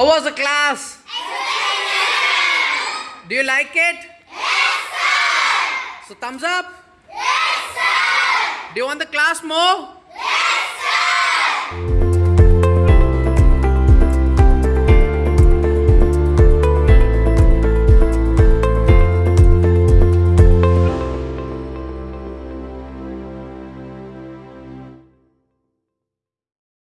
How was the class? Excellent. Do you like it? Yes, sir. So thumbs up. Yes, sir. Do you want the class more?